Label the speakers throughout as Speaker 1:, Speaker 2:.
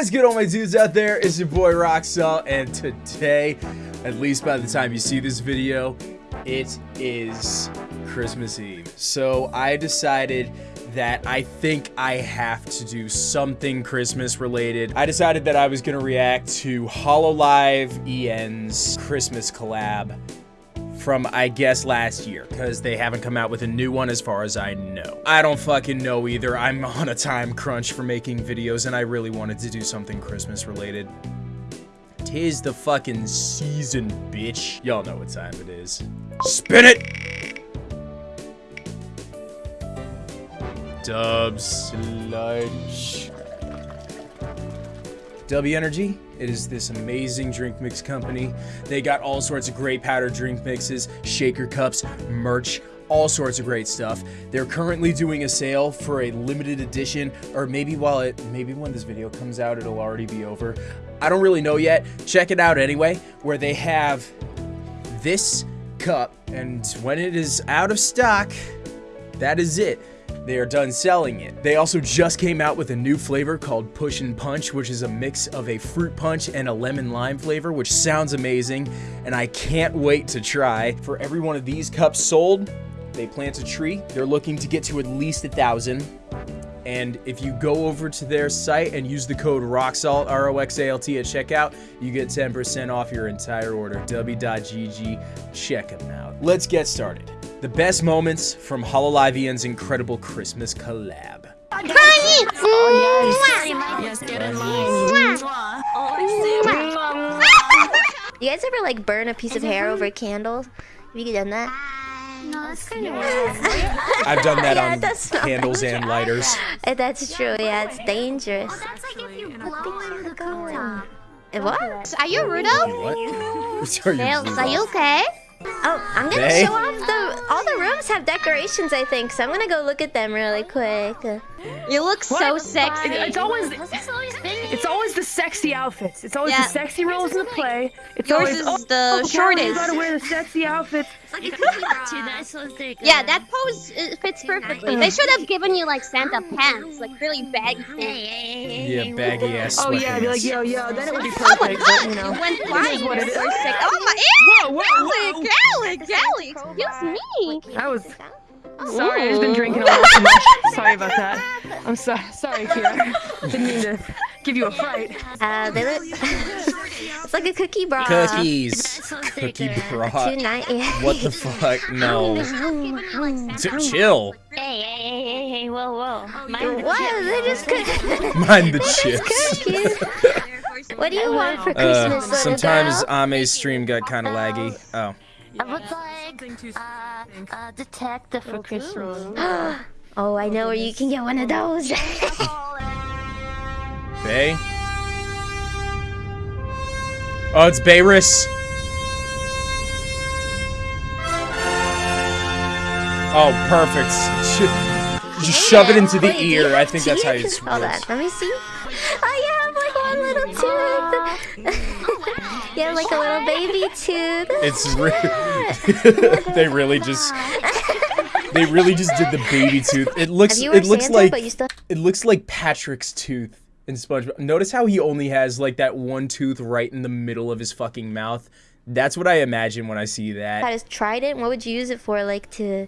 Speaker 1: is good, all my dudes out there? It's your boy Roxalt, and today, at least by the time you see this video, it is Christmas Eve. So I decided that I think I have to do something Christmas related. I decided that I was gonna react to Hololive EN's Christmas collab from I guess last year because they haven't come out with a new one as far as I know. I don't fucking know either. I'm on a time crunch for making videos and I really wanted to do something Christmas related. Tis the fucking season, bitch. Y'all know what time it is. Spin it! Dubs lunch. W Energy. It is this amazing drink mix company. They got all sorts of great powder drink mixes, shaker cups, merch, all sorts of great stuff. They're currently doing a sale for a limited edition, or maybe while it, maybe when this video comes out, it'll already be over. I don't really know yet. Check it out anyway, where they have this cup, and when it is out of stock, that is it they are done selling it. They also just came out with a new flavor called Push and Punch, which is a mix of a fruit punch and a lemon lime flavor, which sounds amazing, and I can't wait to try. For every one of these cups sold, they plant a tree. They're looking to get to at least a thousand. And if you go over to their site and use the code ROXALT, R-O-X-A-L-T at checkout, you get 10% off your entire order. W.GG, check them out. Let's get started. The best moments from Hololive EN's incredible Christmas collab.
Speaker 2: You guys ever like burn a piece of hair over a candle? Have you done that?
Speaker 3: No, that's kind of
Speaker 1: I've done that
Speaker 2: Yeah,
Speaker 1: on
Speaker 2: that's
Speaker 1: candles and lighters.
Speaker 2: Uh, That's true, yeah, it's dangerous.
Speaker 3: That's like if you blow in the cone.
Speaker 2: Uh, What?
Speaker 3: Are you Rudo?
Speaker 1: What? Are you
Speaker 3: Nails, are you okay?
Speaker 2: Oh, I'm gonna show off the. All the rooms have decorations, I think, so I'm gonna go look at them really quick.
Speaker 3: You look so sexy.
Speaker 4: It's always it's always the sexy outfits. It's always
Speaker 3: Yeah.
Speaker 4: the sexy roles in the play. It's
Speaker 3: Yours
Speaker 4: always
Speaker 3: is
Speaker 4: oh,
Speaker 3: the
Speaker 4: oh,
Speaker 3: shortest.
Speaker 4: You gotta wear the sexy outfits.
Speaker 3: Yeah, that pose fits perfectly. They should have given you like Santa pants, like really baggy pants.
Speaker 1: Yeah, baggy ass
Speaker 4: Oh yeah, be like yo yo, then it would be perfect.
Speaker 3: Oh my
Speaker 4: perfect. but, you
Speaker 3: god,
Speaker 4: know,
Speaker 3: you went flying.
Speaker 4: is what
Speaker 3: You're so sick. Oh my, ew!
Speaker 4: Whoa, whoa, whoa.
Speaker 3: Gallic, Gallic, Gallic, excuse me.
Speaker 4: That was sorry. I've been drinking a little too much. Sorry about that. I'm sorry. Sorry, Kira. Didn't mean to give you a fright.
Speaker 2: Uh, they look. it's like a cookie bra.
Speaker 1: Cookies. Cookie bra. What the fuck? No. T- chill.
Speaker 5: Hey, hey, hey, hey, hey, whoa, whoa. Mind the
Speaker 2: What?
Speaker 5: chip.
Speaker 2: They just cook.
Speaker 1: Mind the chips.
Speaker 2: What do you want for
Speaker 1: Uh,
Speaker 2: Christmas, little
Speaker 1: sometimes
Speaker 2: girl?
Speaker 1: Ame's stream got kind of laggy. Oh.
Speaker 5: I would like uh, a detective for Christmas.
Speaker 2: oh, I know where you can get one of those.
Speaker 1: Bae? Oh, it's Bayris. Oh, perfect. Sh- Just shove it into the
Speaker 2: Wait,
Speaker 1: ear. I think that's how
Speaker 2: teeth?
Speaker 1: it's
Speaker 2: Hold on,
Speaker 1: works.
Speaker 2: let me see. Oh, you have like one little tooth. you have like a little baby tooth.
Speaker 1: It's re- they really just they really just did the baby tooth. It looks it looks
Speaker 2: Santa,
Speaker 1: like
Speaker 2: still
Speaker 1: it looks like Patrick's tooth in SpongeBob. Notice how he only has like that one tooth right in the middle of his fucking mouth. That's what I imagine when I see that.
Speaker 2: had a trident. What would you use it for? Like to,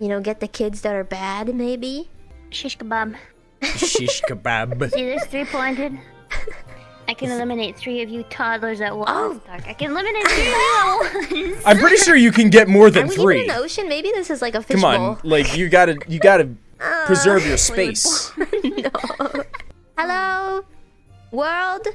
Speaker 2: you know, get the kids that are bad, maybe.
Speaker 5: Shish kebab.
Speaker 1: Shish kebab.
Speaker 5: See this three pointed? I can eliminate three of you toddlers at once.
Speaker 2: Oh.
Speaker 5: Dark. I can eliminate three of you.
Speaker 1: I'm pretty sure you can get more than Are
Speaker 2: we
Speaker 1: three.
Speaker 2: even in the ocean? Maybe this is like a
Speaker 1: Come
Speaker 2: fishbowl.
Speaker 1: on, like you gotta you gotta
Speaker 2: Uh,
Speaker 1: preserve your space.
Speaker 2: no. Hello, world.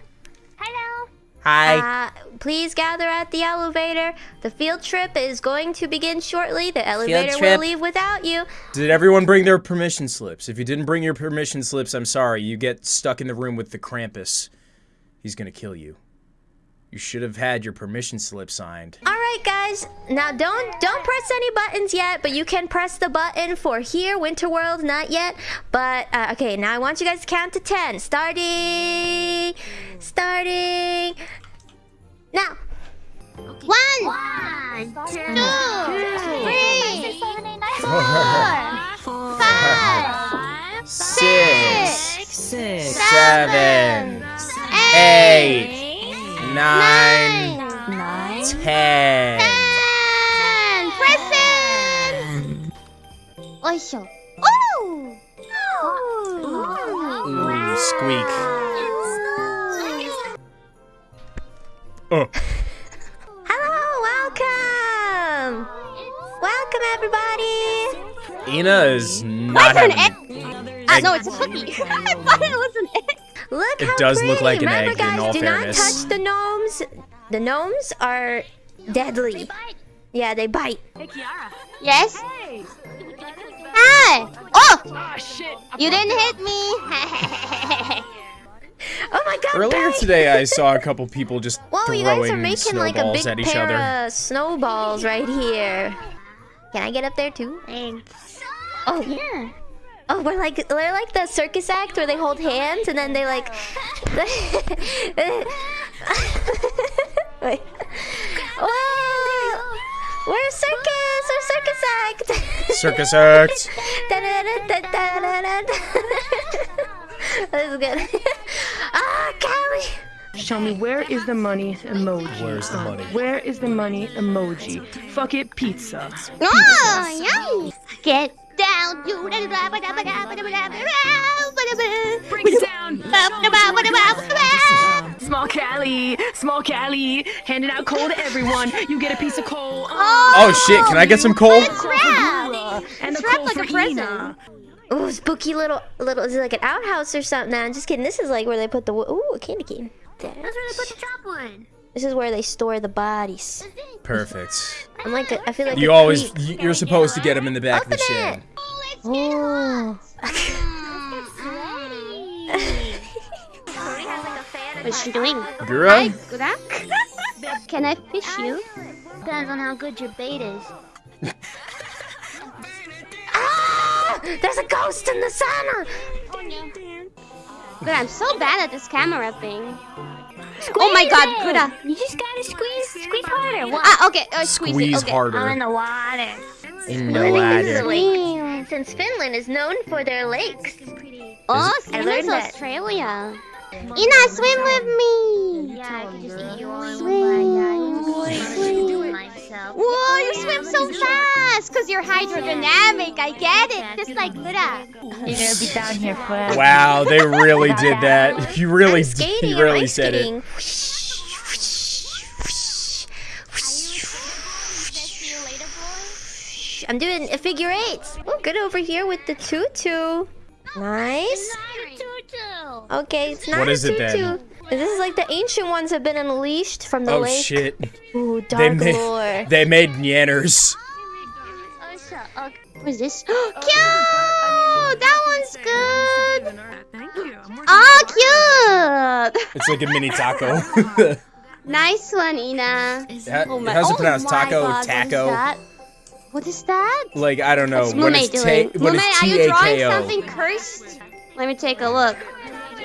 Speaker 5: Hello.
Speaker 1: Hi.
Speaker 2: Uh, please gather at the elevator. The field trip is going to begin shortly. The elevator will leave without you.
Speaker 1: Did everyone bring their permission slips? If you didn't bring your permission slips, I'm sorry. You get stuck in the room with the Krampus. He's gonna kill you. You should have had your permission slip signed.
Speaker 2: All right, guys. Now don't don't press any buttons yet, but you can press the button for here, Winter World, not yet. But uh, okay, now I want you guys to count to ten. Starting, starting now.
Speaker 3: One,
Speaker 5: One, two,
Speaker 3: three,
Speaker 5: four,
Speaker 3: five,
Speaker 1: Six,
Speaker 3: six,
Speaker 1: seven, nine,
Speaker 5: Nine.
Speaker 1: ten.
Speaker 3: Present. Oisho. Oh.
Speaker 1: Ooh, squeak. Oh,
Speaker 2: Hello, welcome. Welcome, everybody.
Speaker 1: Ina is not.
Speaker 3: Why is there an egg? Ah, no, it's a cookie. I thought it was.
Speaker 2: Look
Speaker 1: It
Speaker 2: how
Speaker 1: does look
Speaker 2: pretty.
Speaker 1: like an
Speaker 2: Remember,
Speaker 1: egg, in
Speaker 2: guys,
Speaker 1: all
Speaker 2: do
Speaker 1: fairness.
Speaker 2: not touch the gnomes. The gnomes are deadly. Yeah, they bite.
Speaker 3: Hey, Yes. Hi. Oh,
Speaker 4: Ah, shit.
Speaker 3: you didn't hit me.
Speaker 2: Oh my god.
Speaker 1: Earlier
Speaker 2: Barry.
Speaker 1: today, I saw a couple people just
Speaker 2: Whoa, you guys are
Speaker 1: throwing
Speaker 2: making like a big
Speaker 1: snowballs at each
Speaker 2: pair
Speaker 1: other.
Speaker 2: of snowballs right here. Can I get up there too?
Speaker 5: Thanks.
Speaker 2: Oh,
Speaker 5: Yeah.
Speaker 2: Oh, we're like we're like the circus act where they hold hands and then they like. Wait. Whoa! We're a circus. We're a circus act.
Speaker 1: Circus act.
Speaker 2: That was good. ah, Calli.
Speaker 4: Show me where is the money emoji?
Speaker 1: Where's the money?
Speaker 4: Where is the money emoji? Fuck it, pizza.
Speaker 3: Oh, yum. Get down. You.
Speaker 4: Break it down. Small Calli, small Calli, handing out coal to everyone. You get a piece of coal.
Speaker 1: Oh, oh shit! Can I get some coal?
Speaker 3: It's wrapped.
Speaker 4: And the
Speaker 3: It's wrapped
Speaker 4: coal
Speaker 3: like
Speaker 4: for
Speaker 3: a present.
Speaker 4: Ina.
Speaker 2: Ooh, spooky little little. Is it like an outhouse or something? Nah, I'm just kidding. This is like where they put the. wo- Ooh, a candy cane.
Speaker 5: That's where they put the chop wood.
Speaker 2: This is where they store the bodies.
Speaker 1: Perfect.
Speaker 2: I'm like, a, I feel like
Speaker 1: You always,
Speaker 2: creep.
Speaker 1: you're supposed to get them in the back of the
Speaker 2: Open
Speaker 1: shed.
Speaker 2: it. Oh.
Speaker 3: What's she doing?
Speaker 1: Gura?
Speaker 3: Gurak? Can I fish you?
Speaker 5: Depends on how good your bait is.
Speaker 2: Ah! There's a ghost in the sauna.
Speaker 3: Good, I'm so bad at this camera thing. Oh my god, Guda.
Speaker 5: You just gotta squeeze, squeeze harder. What?
Speaker 3: Ah, okay, uh, squeeze,
Speaker 1: Squeeze
Speaker 3: it. Okay.
Speaker 5: I'm in the water.
Speaker 1: In
Speaker 2: I
Speaker 1: the
Speaker 2: think this is
Speaker 1: water.
Speaker 2: like, since Finland is known for their lakes.
Speaker 3: Oh,
Speaker 2: I
Speaker 3: swim
Speaker 2: learned
Speaker 3: is
Speaker 2: that.
Speaker 3: Australia. Ina, swim with me.
Speaker 5: Yeah, I can just eat you all in
Speaker 3: Swim.
Speaker 5: one bite. Yeah, I do it myself.
Speaker 3: Whoa, you swim so fast because you're hydrodynamic. I get it. Just like Guda.
Speaker 4: You're gonna be down here forever.
Speaker 1: Wow, they really did that. You really,
Speaker 2: I'm
Speaker 1: you really said it.
Speaker 2: I'm doing a figure eights. Oh, good over here with the tutu. Nice. Okay, it's not
Speaker 1: What
Speaker 2: a
Speaker 1: is it
Speaker 2: tutu.
Speaker 1: then?
Speaker 2: This is like the ancient ones have been unleashed from the
Speaker 1: Oh
Speaker 2: lake.
Speaker 1: Oh shit!
Speaker 2: Ooh,
Speaker 1: They
Speaker 2: dark
Speaker 1: made,
Speaker 2: lore.
Speaker 1: they made Nyanners.
Speaker 3: What is this? Cute! That one's good.
Speaker 4: Thank you.
Speaker 3: Oh, cute!
Speaker 1: It's like a mini taco.
Speaker 3: Nice one, Ina.
Speaker 1: How-
Speaker 3: Oh my-
Speaker 1: how's it pronounced? Taco,
Speaker 3: God,
Speaker 1: taco.
Speaker 3: What is that? What is that?
Speaker 1: Like I don't know
Speaker 3: What's
Speaker 1: what
Speaker 3: Mumei
Speaker 1: is
Speaker 3: doing?
Speaker 1: what
Speaker 3: Mumei,
Speaker 1: is
Speaker 3: are you
Speaker 1: T A
Speaker 3: drawing something cursed? Let me take a look.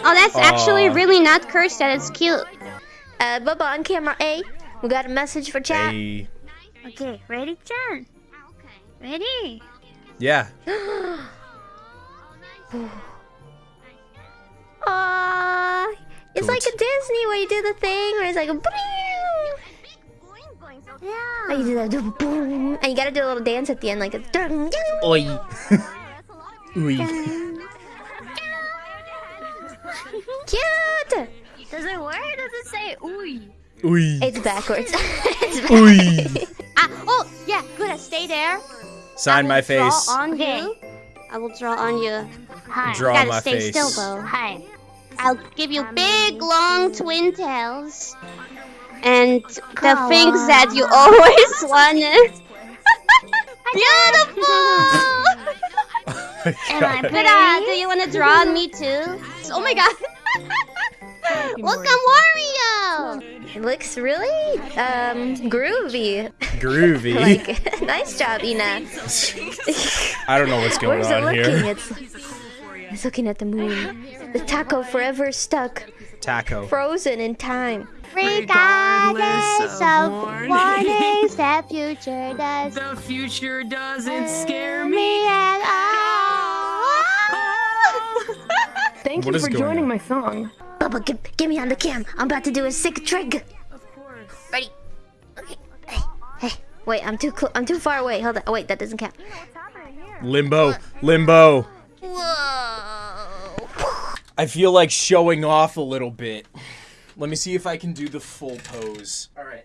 Speaker 3: Oh, that's actually really not cursed. That is cute.
Speaker 2: Uh, Bubba on camera A. We got a message for chat.
Speaker 1: Hey.
Speaker 5: Okay, ready, Jen? Ready?
Speaker 1: Yeah.
Speaker 2: Aww. It's
Speaker 1: Do
Speaker 2: like a Disney where you do the thing where it's like a boom.
Speaker 5: Yeah.
Speaker 2: And you do that boom. And you gotta do a little dance at the end like a dun, dun.
Speaker 1: Oi. Oi.
Speaker 2: Cute!
Speaker 5: Does it work? Does it say ooey?
Speaker 1: Oi.
Speaker 2: It's backwards. it's
Speaker 1: Oi.
Speaker 3: Ah, oh, yeah, good. Stay there.
Speaker 1: Sign
Speaker 3: I
Speaker 1: my
Speaker 3: will draw on
Speaker 5: Okay.
Speaker 3: you. I will draw on you.
Speaker 5: Hi.
Speaker 1: Draw
Speaker 3: Gotta
Speaker 1: my
Speaker 3: stay
Speaker 1: face.
Speaker 3: still though.
Speaker 5: Hi.
Speaker 3: I'll give you big, long twin tails. And the things that you always wanted. Beautiful!
Speaker 5: Am I
Speaker 3: Good,
Speaker 5: pretty?
Speaker 3: uh, do you want to draw on me too? Oh my god! Look, I'm Wario!
Speaker 2: It looks really um groovy.
Speaker 1: Groovy.
Speaker 2: Like nice job, Ina.
Speaker 1: I don't know what's going
Speaker 2: Where's it
Speaker 1: on
Speaker 2: looking?
Speaker 1: here.
Speaker 2: It's it's looking at the moon. The taco forever stuck,
Speaker 1: Taco.
Speaker 2: frozen in time.
Speaker 3: Regardless of
Speaker 4: warnings.
Speaker 3: warnings, the future does
Speaker 4: The future doesn't scare me.
Speaker 3: me at all.
Speaker 4: Thank
Speaker 1: What
Speaker 4: you for joining
Speaker 1: on?
Speaker 4: my song.
Speaker 2: Bubba, get, get me on the cam. I'm about to do a sick trick. Of course. Ready? Okay. Hey, wait, I'm too cl- I'm too far away. Hold on. Oh, wait, that doesn't count.
Speaker 1: Limbo, limbo.
Speaker 2: Whoa.
Speaker 1: I feel like showing off a little bit. Let me see if I can do the full pose. All right,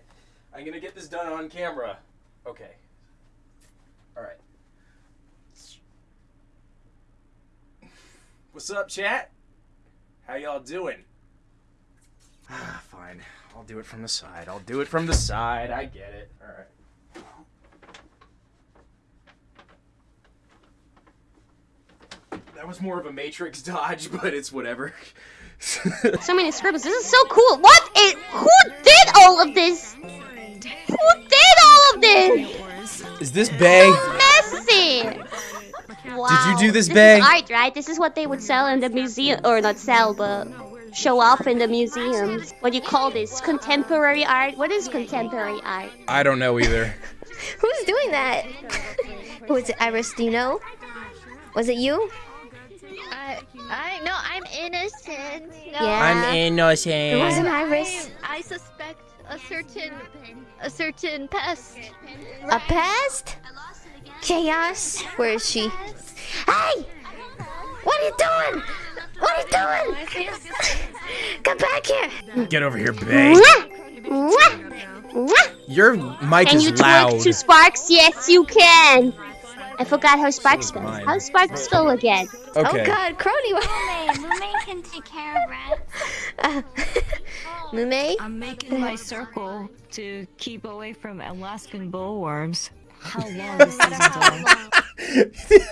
Speaker 1: I'm gonna get this done on camera. Okay. All right. What's up, chat? How y'all doing? Ah, fine. I'll do it from the side. I'll do it from the side. I get it. All right. That was more of a Matrix dodge, but it's whatever.
Speaker 3: So many scribbles. This is so cool. What? It, who did all of this? Who did all of this?
Speaker 1: Is this Bae?
Speaker 3: Messy. Wow.
Speaker 1: Did you do this,
Speaker 3: This
Speaker 1: Bae?
Speaker 3: is art, right? This is what they would sell in the museum, or not sell, but show off in the museums. What do you call this? Contemporary art? What is contemporary art?
Speaker 1: I don't know either.
Speaker 2: Who's doing that? Was it IRyS? Do you know? Was it you?
Speaker 5: I, I, no, I'm innocent. No,
Speaker 2: Yeah. It
Speaker 1: innocent.
Speaker 2: It wasn't IRyS.
Speaker 5: I suspect a certain, a certain pest.
Speaker 2: A pest? Chaos? Where is she? Hey! What are you doing? What are you doing? Come back here!
Speaker 1: Get over here, Bae.
Speaker 3: Mwah! Mwah! Mwah!
Speaker 1: Your mic
Speaker 3: Can
Speaker 1: is
Speaker 3: you
Speaker 1: loud.
Speaker 3: twerk to Sparks? Yes, you can. I forgot how Sparks
Speaker 1: is
Speaker 3: goes.
Speaker 1: mine.
Speaker 3: How's Sparks go again?
Speaker 1: Okay.
Speaker 2: Oh god, Kronii!
Speaker 5: Mumei can take care of rats.
Speaker 2: Uh, oh. Mumei?
Speaker 6: I'm making my circle to keep away from Alaskan bullworms. How long is season going?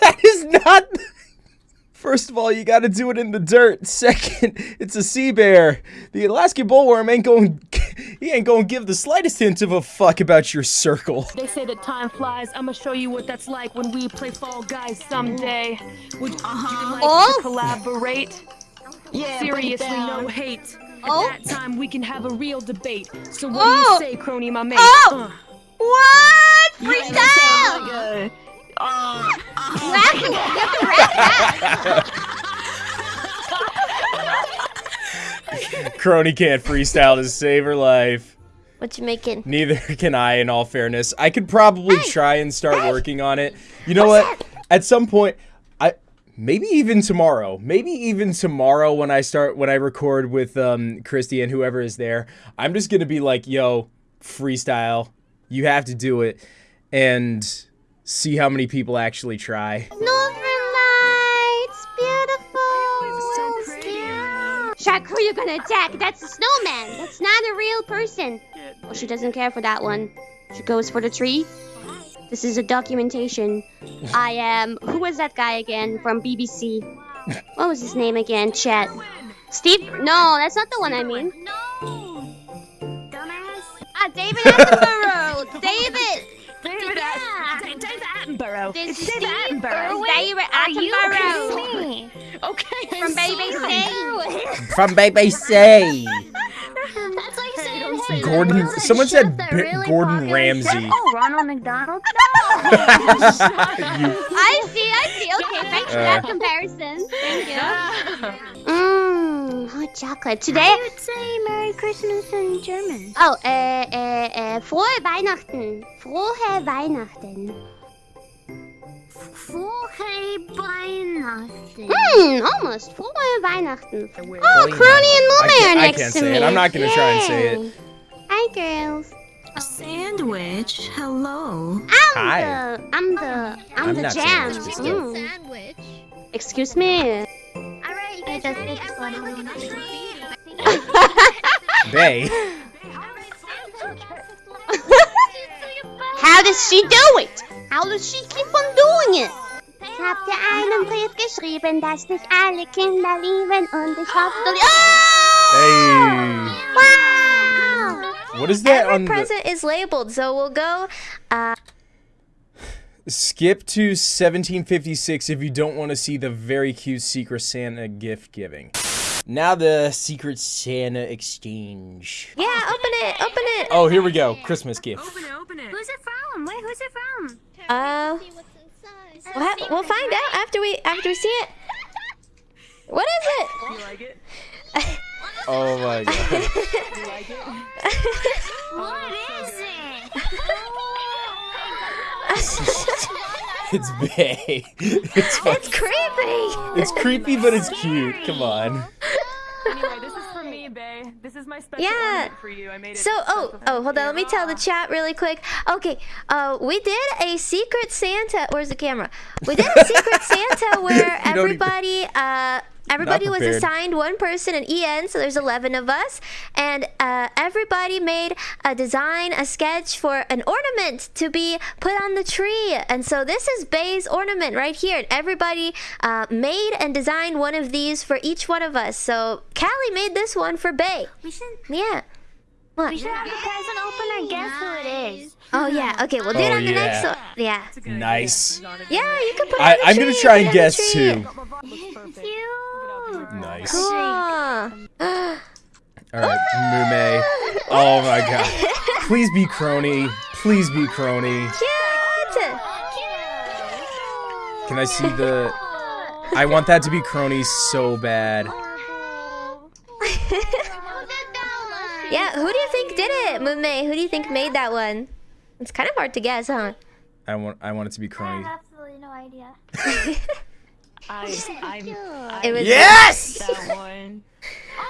Speaker 1: that is not. First of all, you got to do it in the dirt. Second, it's a sea bear. The Alaskan bullworm ain't going. He ain't going to give the slightest hint of a fuck about your circle.
Speaker 4: They say that time flies. I'ma show you what that's like when we play Fall Guys someday. Would you like
Speaker 3: Oh.
Speaker 4: to collaborate?
Speaker 6: Yeah,
Speaker 4: Seriously, no hate.
Speaker 3: Oh.
Speaker 4: At that time, we can have a real debate. So what
Speaker 3: Oh.
Speaker 4: do you say, Kronii, my mate?
Speaker 3: Oh.
Speaker 4: Uh.
Speaker 3: What? Freestyle!
Speaker 6: that sounds like uh,
Speaker 3: Rap- you have to rap that.
Speaker 1: Kronii can't freestyle to save her life.
Speaker 2: What you making?
Speaker 1: Neither can I, in all fairness. I could probably try and start working on it. You know what? At some point, I maybe even tomorrow, maybe even tomorrow when I start when I record with um, Christy and whoever is there, I'm just gonna be like, "Yo, freestyle, you have to do it," and see how many people actually try.
Speaker 3: Northern Shark, who you gonna attack? That's a snowman. That's not a real person. Oh, she doesn't care for that one. She goes for the tree. This is a documentation. I am. Who was that guy again from BBC? What was his name again? Chat. Steve? No, that's not the one I mean.
Speaker 5: No, dumbass.
Speaker 3: Ah, David Attenborough. David.
Speaker 4: David
Speaker 5: Yeah.
Speaker 4: David Attenborough.
Speaker 3: This
Speaker 4: It's
Speaker 3: is
Speaker 4: David
Speaker 3: Steve
Speaker 4: Attenborough.
Speaker 3: David
Speaker 5: Are you
Speaker 3: Attenborough.
Speaker 5: kidding me?
Speaker 4: Okay,
Speaker 3: From
Speaker 4: I'm
Speaker 3: BBC.
Speaker 1: From BBC.
Speaker 5: That's like saying, hey,
Speaker 1: Gordon.
Speaker 5: there was a
Speaker 1: Someone said B-
Speaker 5: really
Speaker 1: Gordon
Speaker 5: popular
Speaker 1: Ramsay.
Speaker 5: Oh, Ronald McDonald? No.
Speaker 3: I see, I see. Okay, thanks for that uh. comparison. Thank you. Mmm, hot chocolate. Today.
Speaker 5: I would say Merry Christmas in German.
Speaker 3: Oh, äh, äh, äh, frohe Weihnachten. Frohe Weihnachten.
Speaker 5: Frohe Weihnachten.
Speaker 3: Hmm, almost. Frohe Weihnachten. Oh, Kronii and
Speaker 1: I
Speaker 3: Mummy
Speaker 1: can't-
Speaker 3: are
Speaker 1: I can't
Speaker 3: to
Speaker 1: say
Speaker 3: me.
Speaker 1: it. I'm not gonna try and say it.
Speaker 3: Yay. Hi, girls.
Speaker 6: A sandwich? Hello.
Speaker 3: I'm
Speaker 1: Hi.
Speaker 3: the, I'm the, I'm,
Speaker 1: I'm
Speaker 3: the
Speaker 1: not saying
Speaker 3: jam.
Speaker 1: it's just
Speaker 3: Mm.
Speaker 5: Sandwich.
Speaker 3: Excuse me.
Speaker 5: Alright, you guys ready? Everyone look at the tree.
Speaker 1: Bae.
Speaker 3: How does she do it? How does she keep on doing it? Ich hab dir einen Brief geschrieben, dass dich alle Kinder lieben und ich hoffe du... Oh!
Speaker 1: Hey.
Speaker 3: Wow!
Speaker 1: What is that
Speaker 2: Every
Speaker 1: on the
Speaker 2: present is labeled, so we'll go. Uh,
Speaker 1: skip to 1756 if you don't want to see the very cute Secret Santa gift giving. Now the Secret Santa exchange.
Speaker 2: yeah, open it, open it.
Speaker 1: Oh, here we go. Christmas gift.
Speaker 4: Open it, open it.
Speaker 5: Who's it from? Wait, who's it from?
Speaker 2: Uh, we'll, ha- we'll find out after we after we see it. What is it?
Speaker 4: You like it?
Speaker 1: Oh, oh my god.
Speaker 5: What is it?
Speaker 1: It's Bae. It's
Speaker 2: it's creepy.
Speaker 1: it's creepy, but it's cute. Come on.
Speaker 4: Anyway, Bae. This is my special
Speaker 2: Yeah.
Speaker 4: for you. I made it.
Speaker 2: So, oh, oh, hold on. Let me tell the chat really quick. Okay, uh, we did a secret Santa. Where's the camera? We did a secret Santa where
Speaker 1: You don't even-
Speaker 2: everybody, uh, everybody was assigned one person an EN. So there's 11 of us, and uh, everybody made a design, a sketch for an ornament to be put on the tree. And so this is Bae's ornament right here. And everybody uh, made and designed one of these for each one of us. So Calli made this one for Bae.
Speaker 5: We should
Speaker 2: Yeah. What?
Speaker 5: we should have the present opener guess who it is.
Speaker 2: Oh yeah. Okay, we'll do it
Speaker 1: Oh,
Speaker 2: on the next
Speaker 1: yeah.
Speaker 2: one. Yeah.
Speaker 1: Nice.
Speaker 2: Yeah, you can put it
Speaker 1: I,
Speaker 2: on the
Speaker 1: I'm gonna try and
Speaker 2: it on the
Speaker 1: guess too.
Speaker 5: Cute.
Speaker 1: Nice.
Speaker 2: Cool.
Speaker 1: All right, Mumei. Oh my god. Please be Kronii. Please be Kronii.
Speaker 2: Cute.
Speaker 1: Can I see the? I want that to be Kronii so bad.
Speaker 2: yeah. Who do you think did it, Mumei? Who do you think made that one? It's kind of hard to guess, huh?
Speaker 1: I want. I want it to be
Speaker 5: Kronii.
Speaker 1: I
Speaker 5: have absolutely no idea.
Speaker 6: I, I'm, I
Speaker 2: It was
Speaker 1: Yes.
Speaker 6: that one.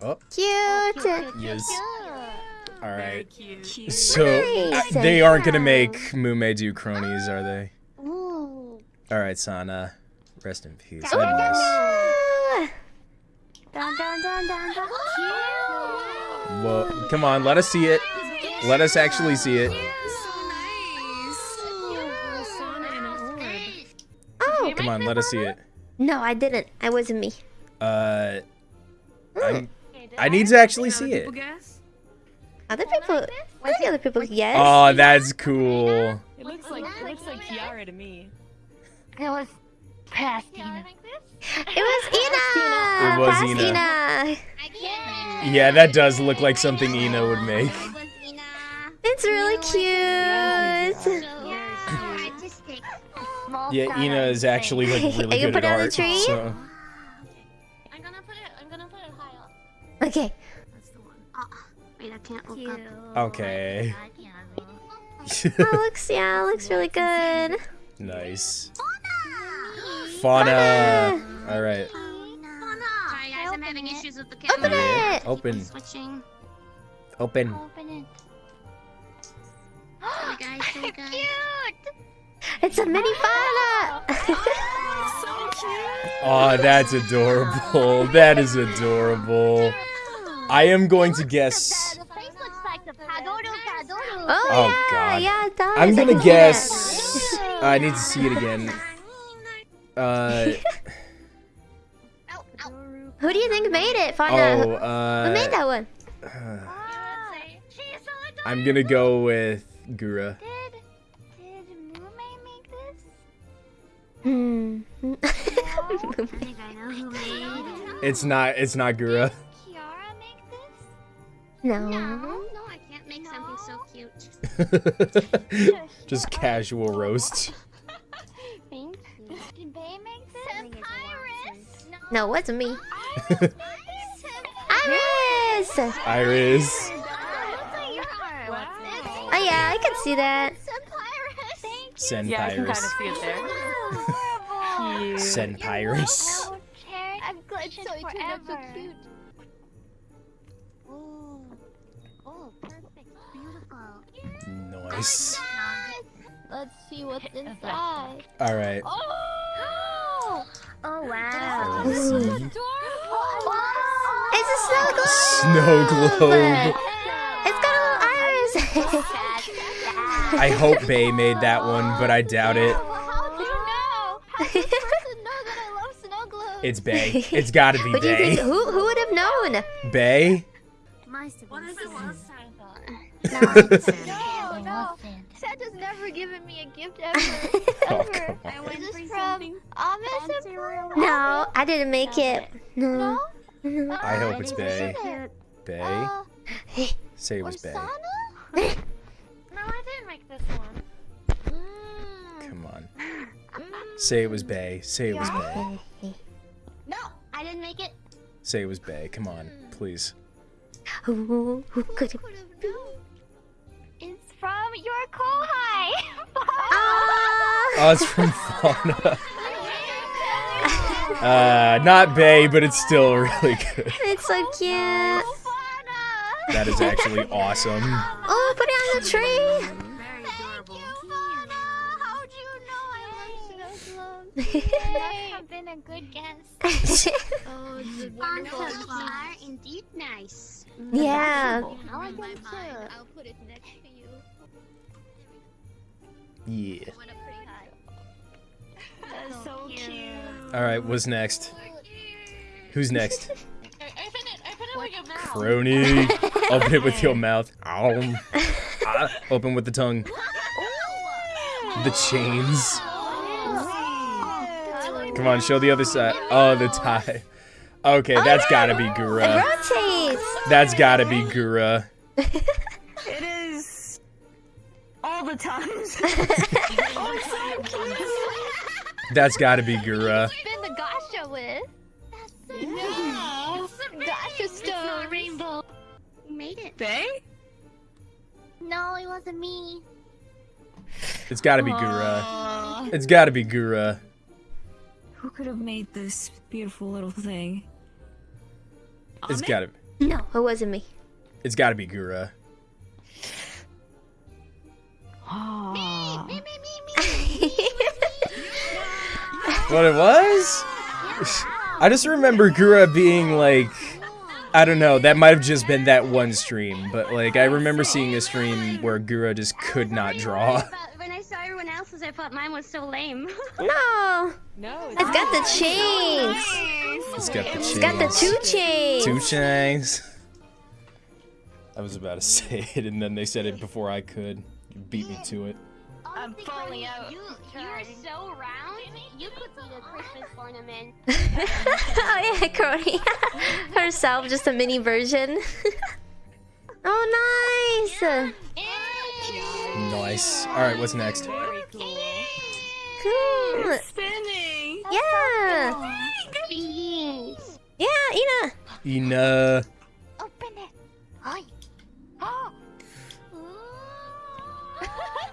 Speaker 1: Oh,
Speaker 2: Cute.
Speaker 1: yes. All right.
Speaker 6: Cute.
Speaker 1: So uh,
Speaker 2: Nice.
Speaker 1: they aren't gonna make Mumei do cronies, are they?
Speaker 3: Ooh.
Speaker 1: All right, Sana. Rest in peace. I miss.
Speaker 5: Cute.
Speaker 1: Well, come on, let us see it. Let us actually see it.
Speaker 2: Oh
Speaker 1: Come on, let us see it.
Speaker 2: no, I didn't. I wasn't me.
Speaker 1: Uh, I'm, I need to actually see it.
Speaker 2: Other people. I think other people yes.
Speaker 1: Oh, that's cool.
Speaker 4: It looks like it looks like Kiara to me.
Speaker 5: It was past Tina.
Speaker 2: it was Ina.
Speaker 1: It was Ina.
Speaker 2: Ina.
Speaker 1: Yeah, that does look like something Ina would make.
Speaker 3: It was Ina.
Speaker 2: It's really cute.
Speaker 3: So artistic.
Speaker 5: Small
Speaker 1: Yeah, Ina is actually like
Speaker 2: You
Speaker 1: really
Speaker 2: can
Speaker 1: good
Speaker 2: put
Speaker 1: at
Speaker 2: it on the
Speaker 1: art.
Speaker 2: tree?
Speaker 1: So
Speaker 3: I'm gonna put it. I'm gonna put it high up.
Speaker 2: Okay.
Speaker 3: That's the one. Ah, wait, I can't look
Speaker 5: Cute.
Speaker 3: up.
Speaker 1: okay,
Speaker 2: Oh, looks yeah, looks really good.
Speaker 1: nice. Fauna. All right.
Speaker 3: Sorry guys, I'm having issues with the
Speaker 2: Open
Speaker 3: camera.
Speaker 1: Yeah,
Speaker 2: it.
Speaker 1: open,
Speaker 3: Switching.
Speaker 1: open.
Speaker 5: Open it.
Speaker 3: Sorry guys. Sorry guys.
Speaker 2: It's a mini fauna.
Speaker 1: Oh, that's adorable. That is adorable. I am going to guess.
Speaker 3: The face looks like the Padoru Padoru.
Speaker 2: Oh,
Speaker 1: Oh,
Speaker 2: yeah,
Speaker 1: God.
Speaker 2: yeah, it does.
Speaker 1: I'm gonna
Speaker 2: can see
Speaker 1: guess. I need to see it again. Uh.
Speaker 2: Who do you think made it,
Speaker 1: oh,
Speaker 2: Fauna? Who made
Speaker 1: uh,
Speaker 2: that one?
Speaker 1: I'm gonna go with Gura.
Speaker 5: Did did Mumei make this?
Speaker 2: Hmm.
Speaker 3: I think I know who made it.
Speaker 1: It's not. It's not Gura.
Speaker 5: Kiara make this?
Speaker 2: no.
Speaker 3: No, no, I can't make something so cute.
Speaker 1: Just casual roast.
Speaker 3: Thank you.
Speaker 5: Did Bae make this?
Speaker 3: Papyrus?
Speaker 2: No, it wasn't me. IRyS!
Speaker 1: IRyS.
Speaker 2: Oh yeah, I can see that.
Speaker 1: Send
Speaker 4: Yeah, I can kind of
Speaker 1: Pyrus.
Speaker 4: see it there. Cute.
Speaker 1: Send Pyrus.
Speaker 5: I've glitched it forever.
Speaker 3: Oh, oh, perfect, beautiful.
Speaker 1: Nice.
Speaker 3: Let's see what's inside.
Speaker 1: All right.
Speaker 3: Oh,
Speaker 5: Oh wow.
Speaker 1: Let's see.
Speaker 2: It's a snow globe!
Speaker 1: Snow globe.
Speaker 2: It's got a little IRyS!
Speaker 1: I hope Bae made that one, but I doubt it.
Speaker 3: how do you know? How does this know that I love snow globes?
Speaker 1: It's Bae. It's gotta be
Speaker 2: What think?
Speaker 1: Bae.
Speaker 2: Who, who would have known?
Speaker 1: Bae?
Speaker 3: What is it last time?
Speaker 5: No,
Speaker 3: no. Santa's never given me a gift ever.
Speaker 1: Oh,
Speaker 3: ever.
Speaker 1: come on.
Speaker 3: Is this from Amish?
Speaker 2: No, I didn't make it. No.
Speaker 1: I hope it's Bae. Bae?
Speaker 3: Uh,
Speaker 1: Say it was Bae.
Speaker 3: Sana?
Speaker 5: No, I didn't make this one.
Speaker 3: Mm,
Speaker 1: Come on.
Speaker 3: mm.
Speaker 1: Say it was Bae. Say it was Bae.
Speaker 3: No, I didn't make it.
Speaker 1: Say it was Bae. Come on, please.
Speaker 2: Who, who could it be?
Speaker 5: It's from your kohai.
Speaker 2: Ah!
Speaker 1: Oh, it's from Fauna. Uh, not Bae, but it's still really good.
Speaker 2: It's so cute.
Speaker 1: That is actually awesome.
Speaker 2: Oh, put it on the tree.
Speaker 5: Have been a good guest.
Speaker 3: Answers are indeed nice.
Speaker 2: yeah.
Speaker 5: I like them too. I'll put it next to you.
Speaker 1: Yeah.
Speaker 5: Went up pretty high.
Speaker 6: That's so cute.
Speaker 1: All right, what's next? Who's next?
Speaker 5: Open it. Open it with your mouth.
Speaker 1: Kronii. Open it with your mouth. Ow. Ah, Open with the tongue. The chains. Come on, show the other side. Oh, the tie. Okay, oh, that's gotta be Gura. That's gotta be Gura.
Speaker 6: It is all the times.
Speaker 1: Oh, that's gotta be Gura.
Speaker 5: Been the Gasha with. Yeah. Some Gasha stone. rainbow.
Speaker 3: Made it.
Speaker 6: Bae?
Speaker 5: No, it wasn't me.
Speaker 1: It's gotta be Gura. It's gotta be Gura.
Speaker 6: Who could have made this beautiful little thing?
Speaker 1: It's gotta. be.
Speaker 2: No, it wasn't me.
Speaker 1: It's gotta be Gura.
Speaker 6: Ah.
Speaker 3: Me, me, me, me.
Speaker 1: What it was? I just remember Gura being like, I don't know, that might have just been that one stream, but like I remember seeing a stream where Gura just could not draw.
Speaker 3: But when I saw everyone else's, I thought mine was so lame.
Speaker 2: no.
Speaker 4: No,
Speaker 2: It's got the chains.
Speaker 1: It's got the chains.
Speaker 2: It's got the two chains.
Speaker 1: Two chains. I was about to say it, and then they said it before I could. You beat me to it.
Speaker 3: I'm
Speaker 5: falling out.
Speaker 3: You, you're so round. You could be a Christmas ornament.
Speaker 2: oh yeah, Kronii. Herself, just a mini version. oh, nice.
Speaker 1: Nice. All right, what's next?
Speaker 6: Very cool.
Speaker 2: Cool.
Speaker 6: Spinning.
Speaker 2: Yeah.
Speaker 3: Beans.
Speaker 2: Yeah, Ina.
Speaker 1: Ina.
Speaker 5: Open it. Hi. Oh.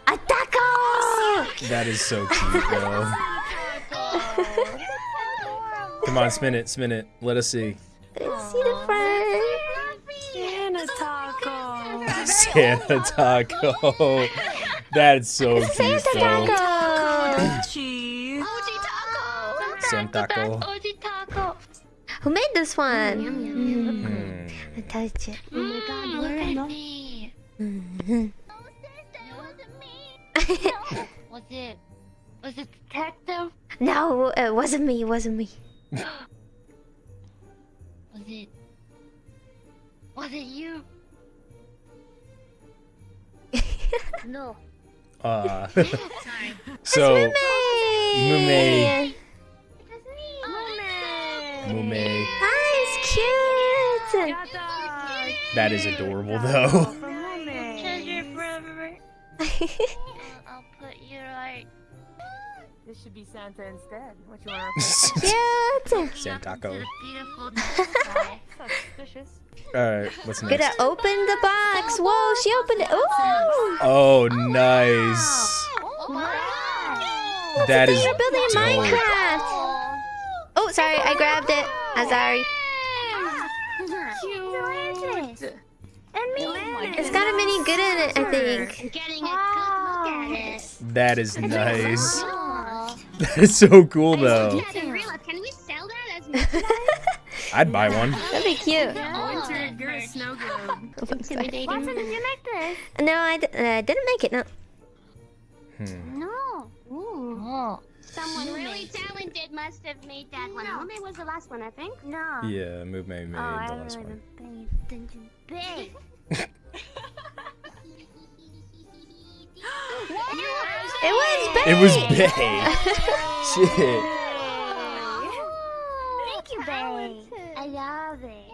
Speaker 2: A taco.
Speaker 1: That is so cute, though. Come on, spin it, spin it. Let us see.
Speaker 2: Let's see the front.
Speaker 6: Santa taco.
Speaker 1: Santa taco. That's so cute,
Speaker 2: Santa
Speaker 1: though.
Speaker 2: Taco.
Speaker 6: Cheese.
Speaker 5: Oji taco.
Speaker 1: Santa taco.
Speaker 5: Oji taco.
Speaker 2: Who made this one?
Speaker 1: Hmm.
Speaker 2: I touched it.
Speaker 3: Oh my god,
Speaker 5: Look
Speaker 3: we're
Speaker 5: at
Speaker 3: in
Speaker 5: me.
Speaker 2: Mhm.
Speaker 5: Was it? Was it detective?
Speaker 2: no, it wasn't me. It wasn't me.
Speaker 5: Was it? Was it you? no.
Speaker 1: Uh, so, Mumei. Mumei.
Speaker 2: Nice, cute.
Speaker 1: That is adorable, though.
Speaker 5: I'll put you right.
Speaker 4: This should be Santa instead. What you want?
Speaker 2: cute.
Speaker 1: Santa taco.
Speaker 5: Beautiful.
Speaker 4: Suspicious.
Speaker 1: All right, what's next?
Speaker 2: Gonna open the box. Whoa, she opened it. Ooh.
Speaker 1: Oh, oh nice. That is
Speaker 2: You're building
Speaker 1: dope.
Speaker 2: Minecraft. Oh, sorry, I grabbed it. I'm sorry. It's got a mini good in it, I think.
Speaker 3: getting a good look at it.
Speaker 1: That is nice.
Speaker 5: Oh.
Speaker 1: That is so cool, though.
Speaker 3: I didn't realize. Can we sell that as merchandise?
Speaker 1: I'd buy one.
Speaker 2: That'd be cute.
Speaker 3: Winter Gura Snow Globe.
Speaker 2: I'm.
Speaker 3: Intimidating.
Speaker 5: Did you make this?
Speaker 2: No, I d- uh, didn't make it. No.
Speaker 1: Hmm.
Speaker 5: No. Oh.
Speaker 3: Someone really talented must have made that one. Mumei was the last one, I think.
Speaker 5: No.
Speaker 1: Yeah, move made made
Speaker 5: Oh, I
Speaker 1: the last
Speaker 5: really
Speaker 1: one.
Speaker 5: been attention. Big.
Speaker 2: It was big.
Speaker 1: It was Bae. Shit.
Speaker 5: Thank you, babe. I love it.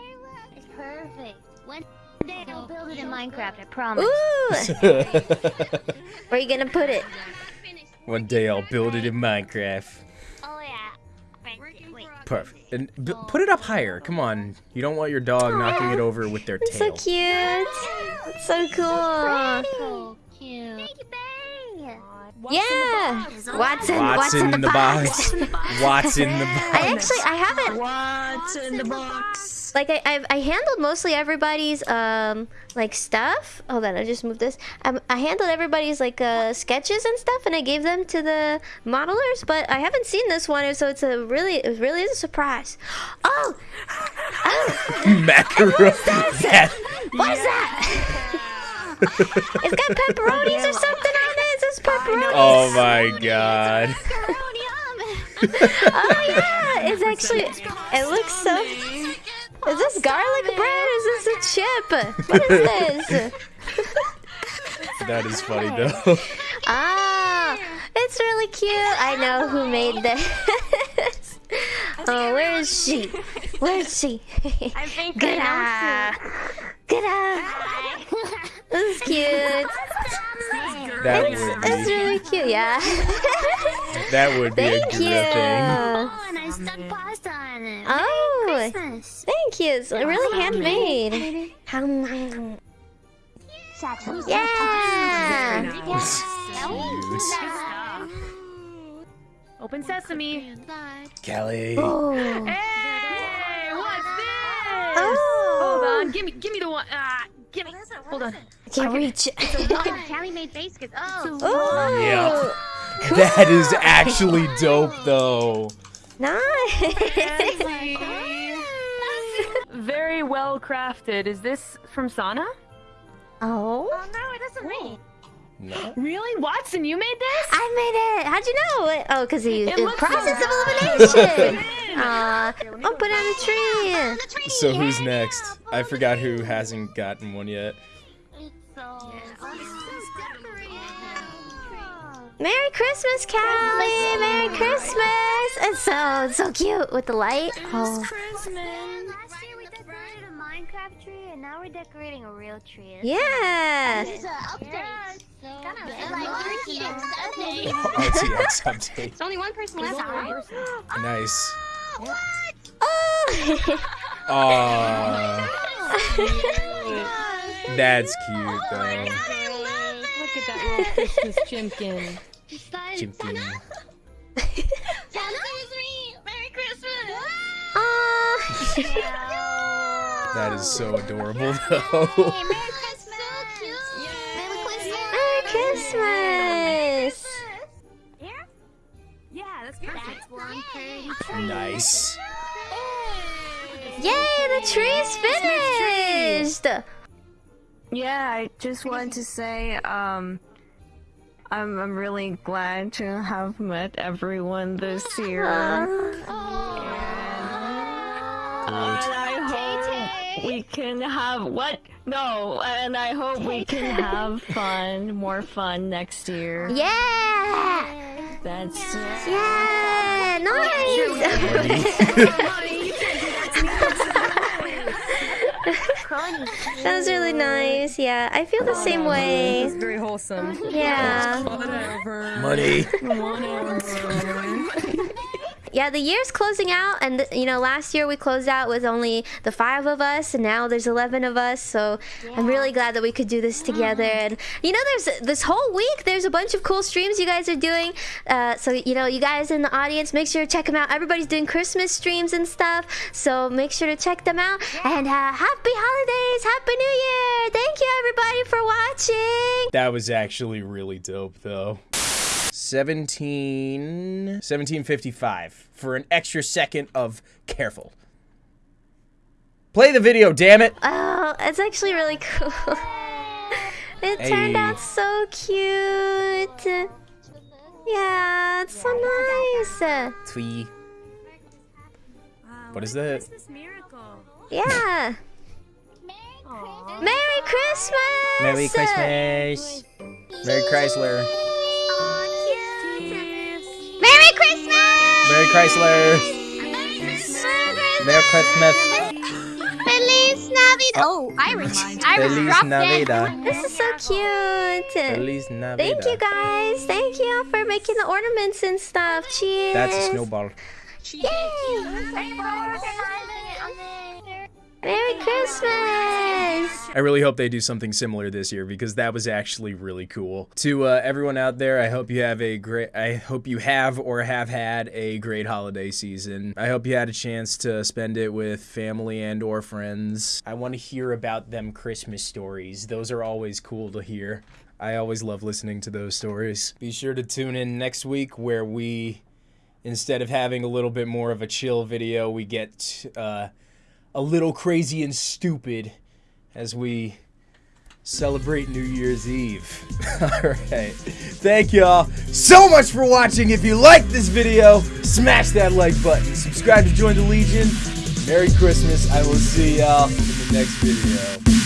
Speaker 5: It's perfect. One day I'll build it in Minecraft. I promise.
Speaker 2: Ooh. Where are you gonna put it?
Speaker 1: One day I'll build it in Minecraft.
Speaker 5: Oh yeah. Wait, wait.
Speaker 1: Perfect. And b- put it up higher. Come on. You don't want your dog knocking it over with their
Speaker 2: It's so cute. It's so cool.
Speaker 5: So cute. Thank you, Bang.
Speaker 2: Yeah. Watson.
Speaker 1: What's in the box? What's in the box?
Speaker 2: I actually I haven't
Speaker 6: What's in the box?
Speaker 2: like I I've, I handled mostly everybody's um like stuff. Hold on, I just moved this. Um, I handled everybody's like uh sketches and stuff, and I gave them to the modelers. But I haven't seen this one, so it's a really it really is a surprise. Oh, oh
Speaker 1: Macaroni. That-
Speaker 2: what is that? it's got pepperonis or something on it. Is this pepperoni?
Speaker 1: oh my god.
Speaker 2: Oh yeah, it's actually. It looks so. Is this garlic bread? Is this a chip? What is this?
Speaker 1: That is funny though.
Speaker 2: Ah, it's really cute. I know who made this. oh, where is she? Where is she?
Speaker 3: I think
Speaker 2: Good eye. Good eye. This is cute.
Speaker 1: That
Speaker 2: It's,
Speaker 1: would
Speaker 2: it's
Speaker 1: be
Speaker 2: really cute. Yeah.
Speaker 1: that would be a
Speaker 2: Thank
Speaker 1: good
Speaker 2: you.
Speaker 1: thing.
Speaker 5: Oh, and I stuck pasta on it.
Speaker 2: Oh,
Speaker 5: Christmas.
Speaker 2: thank you. It's really handmade. Hum. Yeah.
Speaker 4: Open sesame.
Speaker 1: Kelly.
Speaker 2: Oh.
Speaker 4: Hey, what's this?
Speaker 2: Oh.
Speaker 4: Hold on. Give me, give me the one. Ah, give me. Hold on.
Speaker 2: I can't reach.
Speaker 3: Calli made baskets. Oh.
Speaker 2: Oh.
Speaker 1: Yep. That is actually dope though.
Speaker 2: Nice.
Speaker 4: Very well crafted. Is this from Sana?
Speaker 2: Oh.
Speaker 5: Oh no, it doesn't rain.
Speaker 1: No.
Speaker 4: Really, Watson? You made this?
Speaker 2: I made it. How'd you know? Oh, because he
Speaker 4: It
Speaker 2: the
Speaker 4: looks
Speaker 2: process
Speaker 4: so
Speaker 2: of elimination. Aw. I'll put it on the tree.
Speaker 1: So who's next? I forgot who hasn't gotten one yet.
Speaker 5: So.
Speaker 2: Merry Christmas, Calli. Merry Christmas. It's so it's so cute with the light. Oh.
Speaker 5: Last now we're decorating a real tree.
Speaker 2: Yeah.
Speaker 5: It's an update. It's like RTX update.
Speaker 1: RTX update.
Speaker 3: It's only one person left. right?
Speaker 1: Nice.
Speaker 2: Oh. oh.
Speaker 1: Aww. Oh That's cute oh though.
Speaker 4: Look at that little Christmas chimkin.
Speaker 1: Chimpkin.
Speaker 5: Merry Christmas.
Speaker 2: Aw.
Speaker 1: That is so adorable though.
Speaker 5: Merry Christmas. Merry Christmas.
Speaker 2: Merry Christmas.
Speaker 5: Yeah, that's perfect. That's one pretty tree.
Speaker 1: nice.
Speaker 2: Yay, the tree's finished.
Speaker 6: Yeah, I just wanted to say, um, I'm, I'm really glad to have met everyone this year. And I hope we can have what? No, and I hope we can have fun, more fun next year.
Speaker 2: Yeah.
Speaker 6: That's it.
Speaker 2: Yeah. Nice. that was really nice. Yeah, I feel the same way.
Speaker 4: It's very wholesome.
Speaker 2: Yeah.
Speaker 1: Money.
Speaker 2: Yeah, the year's closing out, and you know, last year we closed out with only the five of us, and now there's eleven of us. So I'm really glad that we could do this together. And you know, there's this whole week, there's a bunch of cool streams you guys are doing. Uh, so you know, you guys in the audience, make sure to check them out. Everybody's doing Christmas streams and stuff, so make sure to check them out. And uh, happy holidays, happy New Year! Thank you everybody for watching.
Speaker 1: That was actually really dope though. 17 1755 for an extra second of careful. Play the video, damn it.
Speaker 2: Oh, it's actually really cool. it turned out so cute. Yeah, it's so nice.
Speaker 1: Twee. What is that?
Speaker 2: Yeah. Merry Christmas.
Speaker 1: Merry Christmas. Merry Chrysler.
Speaker 3: Merry
Speaker 1: Chrysler. Merry Christmas.
Speaker 3: Feliz Navidad. Oh, Irish. Irish
Speaker 1: Feliz Navidad.
Speaker 2: This is so cute.
Speaker 1: Feliz Navidad.
Speaker 2: Thank you guys. Thank you for making the ornaments and stuff. Cheers.
Speaker 1: That's a snowball.
Speaker 2: Merry Christmas.
Speaker 1: I really hope they do something similar this year because that was actually really cool. To uh, everyone out there, I hope you have a great. I hope you have or have had a great holiday season. I hope you had a chance to spend it with family and or friends. I want to hear about them Christmas stories. Those are always cool to hear. I always love listening to those stories. Be sure to tune in next week where we, instead of having a little bit more of a chill video, we get. Uh, a little crazy and stupid as we celebrate New Year's Eve. Alright. Thank y'all so much for watching. If you liked this video, smash that like button. Subscribe to join the Legion. Merry Christmas. I will see y'all in the next video.